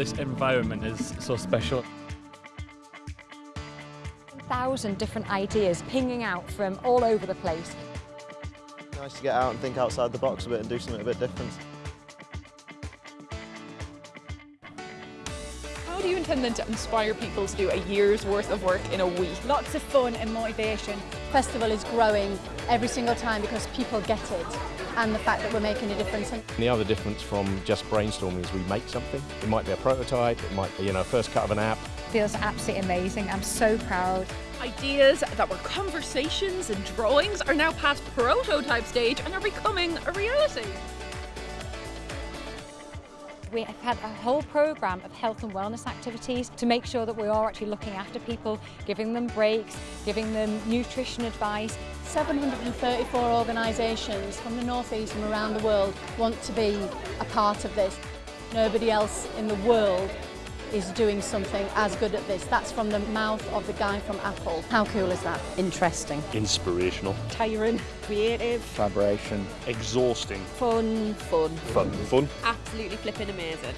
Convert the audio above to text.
this environment is so special. thousand different ideas pinging out from all over the place. Nice to get out and think outside the box a bit and do something a bit different. How do you intend then to inspire people to do a year's worth of work in a week? Lots of fun and motivation. Festival is growing every single time because people get it and the fact that we're making a difference. The other difference from just brainstorming is we make something. It might be a prototype, it might be, you know, a first cut of an app. feels absolutely amazing. I'm so proud. Ideas that were conversations and drawings are now past prototype stage and are becoming a reality. We have had a whole programme of health and wellness activities to make sure that we are actually looking after people, giving them breaks, giving them nutrition advice. 734 organisations from the North East and around the world want to be a part of this. Nobody else in the world is doing something as good at this. That's from the mouth of the guy from Apple. How cool is that? Interesting. Inspirational. Tiring. Creative. Collaboration. Exhausting. Fun. Fun. Fun. Fun. Absolutely flipping amazing.